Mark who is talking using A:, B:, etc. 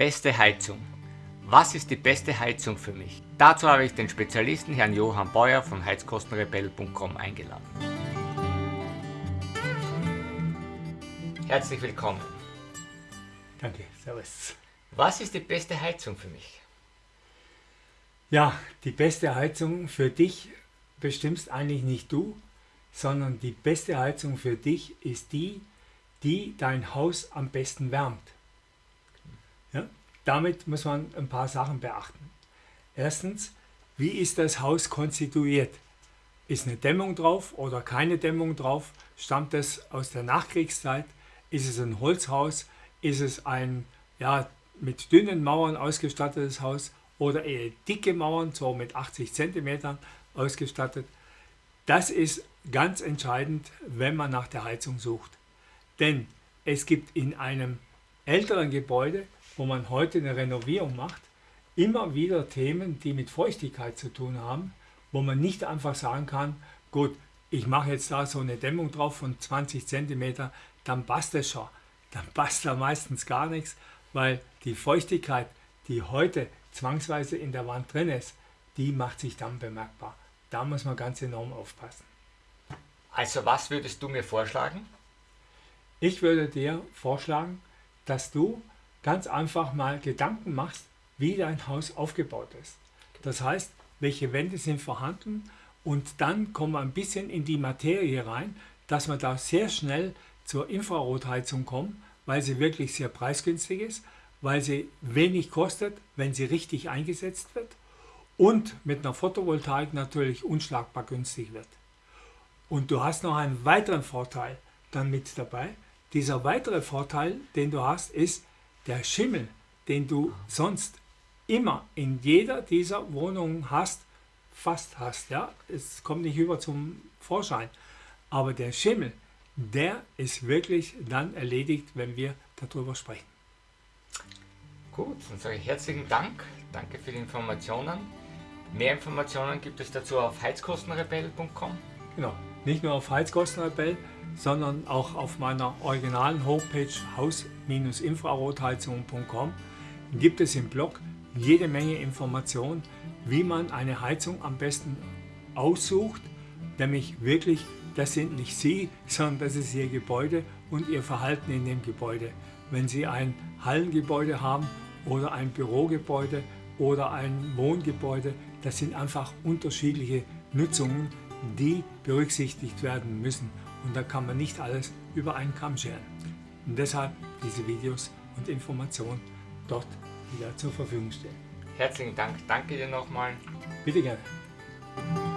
A: Beste Heizung. Was ist die beste Heizung für mich? Dazu habe ich den Spezialisten Herrn Johann Beuer von heizkostenrebell.com eingeladen. Herzlich willkommen.
B: Danke, servus.
A: Was ist die beste Heizung für mich?
B: Ja, die beste Heizung für dich bestimmst eigentlich nicht du, sondern die beste Heizung für dich ist die, die dein Haus am besten wärmt. Damit muss man ein paar Sachen beachten. Erstens, wie ist das Haus konstituiert? Ist eine Dämmung drauf oder keine Dämmung drauf? Stammt es aus der Nachkriegszeit? Ist es ein Holzhaus? Ist es ein ja, mit dünnen Mauern ausgestattetes Haus oder eher dicke Mauern, so mit 80 cm ausgestattet? Das ist ganz entscheidend, wenn man nach der Heizung sucht. Denn es gibt in einem älteren Gebäude, wo man heute eine Renovierung macht, immer wieder Themen, die mit Feuchtigkeit zu tun haben, wo man nicht einfach sagen kann, gut, ich mache jetzt da so eine Dämmung drauf von 20 cm, dann passt es schon. Dann passt da meistens gar nichts, weil die Feuchtigkeit, die heute zwangsweise in der Wand drin ist, die macht sich dann bemerkbar. Da muss man ganz enorm aufpassen.
A: Also was würdest du mir vorschlagen?
B: Ich würde dir vorschlagen, dass du ganz einfach mal Gedanken machst, wie dein Haus aufgebaut ist. Das heißt, welche Wände sind vorhanden und dann kommen wir ein bisschen in die Materie rein, dass wir da sehr schnell zur Infrarotheizung kommen, weil sie wirklich sehr preisgünstig ist, weil sie wenig kostet, wenn sie richtig eingesetzt wird und mit einer Photovoltaik natürlich unschlagbar günstig wird. Und du hast noch einen weiteren Vorteil dann mit dabei. Dieser weitere Vorteil, den du hast, ist der Schimmel, den du sonst immer in jeder dieser Wohnungen hast, fast hast. Ja? Es kommt nicht über zum Vorschein. Aber der Schimmel, der ist wirklich dann erledigt, wenn wir darüber sprechen.
A: Gut, dann sage ich herzlichen Dank. Danke für die Informationen. Mehr Informationen gibt es dazu auf heizkostenrebell.com.
B: Genau, nicht nur auf Heizkostenrebell, sondern auch auf meiner originalen Homepage haus-infrarotheizung.com gibt es im Blog jede Menge Informationen, wie man eine Heizung am besten aussucht, nämlich wirklich, das sind nicht Sie, sondern das ist Ihr Gebäude und Ihr Verhalten in dem Gebäude. Wenn Sie ein Hallengebäude haben oder ein Bürogebäude oder ein Wohngebäude, das sind einfach unterschiedliche Nutzungen, die berücksichtigt werden müssen. Und da kann man nicht alles über einen Kamm scheren. Und deshalb diese Videos und Informationen dort wieder zur Verfügung stellen.
A: Herzlichen Dank. Danke dir nochmal.
B: Bitte gerne.